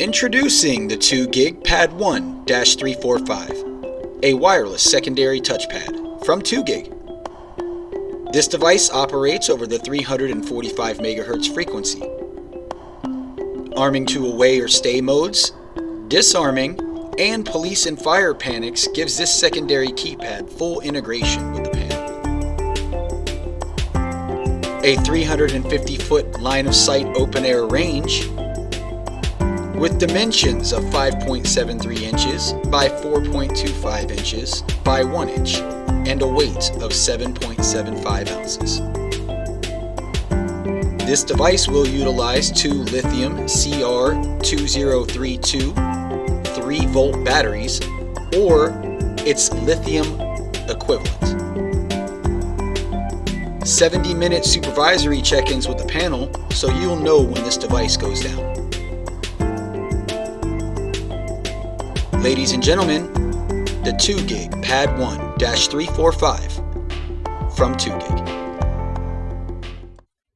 Introducing the 2 gig Pad 1 345, a wireless secondary touchpad from 2 gig. This device operates over the 345 MHz frequency. Arming to away or stay modes, disarming, and police and fire panics gives this secondary keypad full integration with the panel. A 350 foot line of sight open air range with dimensions of 5.73 inches by 4.25 inches by 1 inch and a weight of 7.75 ounces. This device will utilize two lithium CR2032 3 volt batteries or its lithium equivalent. 70 minute supervisory check-ins with the panel so you'll know when this device goes down. Ladies and gentlemen, the 2 gig Pad 1 345 from 2 gig.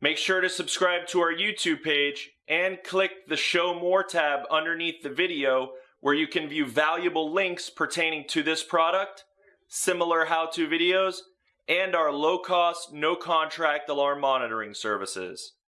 Make sure to subscribe to our YouTube page and click the Show More tab underneath the video where you can view valuable links pertaining to this product, similar how-to videos, and our low-cost, no-contract alarm monitoring services.